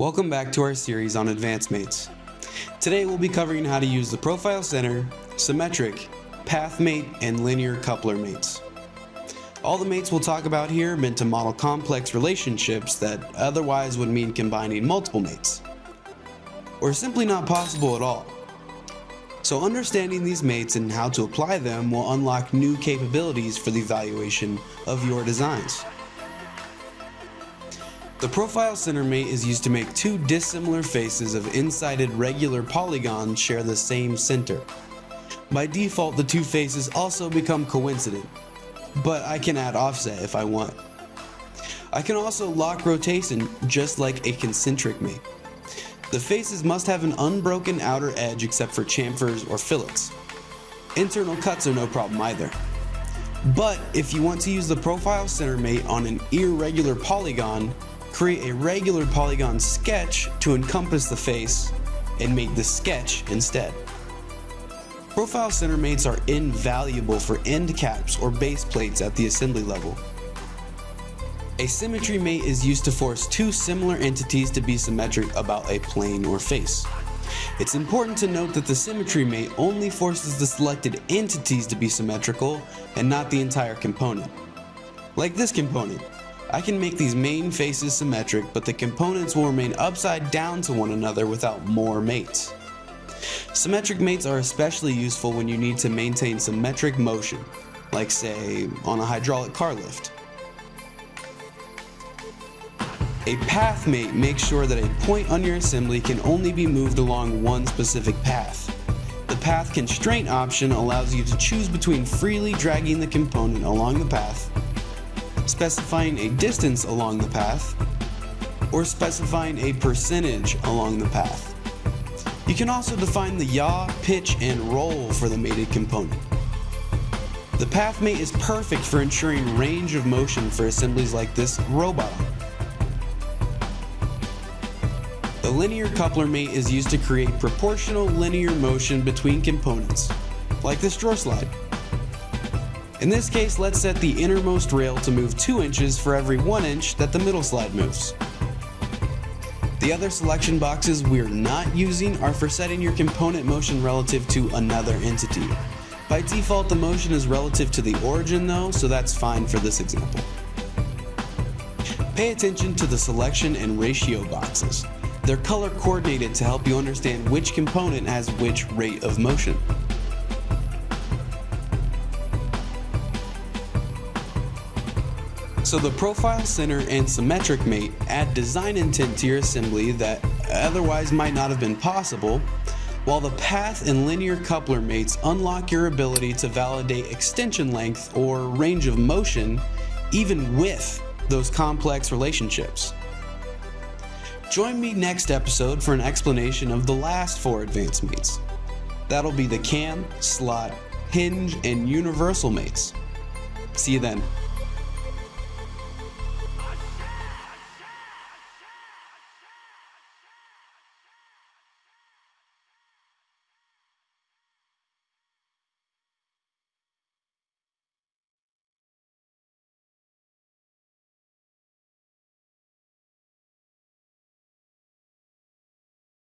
Welcome back to our series on advanced mates. Today we'll be covering how to use the profile center, symmetric, path mate, and linear coupler mates. All the mates we'll talk about here are meant to model complex relationships that otherwise would mean combining multiple mates, or simply not possible at all. So understanding these mates and how to apply them will unlock new capabilities for the evaluation of your designs. The profile center mate is used to make two dissimilar faces of n-sided regular polygons share the same center. By default, the two faces also become coincident, but I can add offset if I want. I can also lock rotation just like a concentric mate. The faces must have an unbroken outer edge except for chamfers or fillets. Internal cuts are no problem either. But if you want to use the profile center mate on an irregular polygon, create a regular polygon sketch to encompass the face and make the sketch instead. Profile center mates are invaluable for end caps or base plates at the assembly level. A symmetry mate is used to force two similar entities to be symmetric about a plane or face. It's important to note that the symmetry mate only forces the selected entities to be symmetrical and not the entire component. Like this component, I can make these main faces symmetric, but the components will remain upside down to one another without more mates. Symmetric mates are especially useful when you need to maintain symmetric motion, like say, on a hydraulic car lift. A path mate makes sure that a point on your assembly can only be moved along one specific path. The path constraint option allows you to choose between freely dragging the component along the path specifying a distance along the path, or specifying a percentage along the path. You can also define the yaw, pitch, and roll for the mated component. The path mate is perfect for ensuring range of motion for assemblies like this robot. The linear coupler mate is used to create proportional linear motion between components, like this drawer slide. In this case, let's set the innermost rail to move 2 inches for every 1 inch that the middle slide moves. The other selection boxes we're not using are for setting your component motion relative to another entity. By default, the motion is relative to the origin though, so that's fine for this example. Pay attention to the selection and ratio boxes. They're color coordinated to help you understand which component has which rate of motion. So the profile center and symmetric mate add design intent to your assembly that otherwise might not have been possible, while the path and linear coupler mates unlock your ability to validate extension length or range of motion even with those complex relationships. Join me next episode for an explanation of the last four advanced mates. That'll be the cam, slot, hinge, and universal mates. See you then.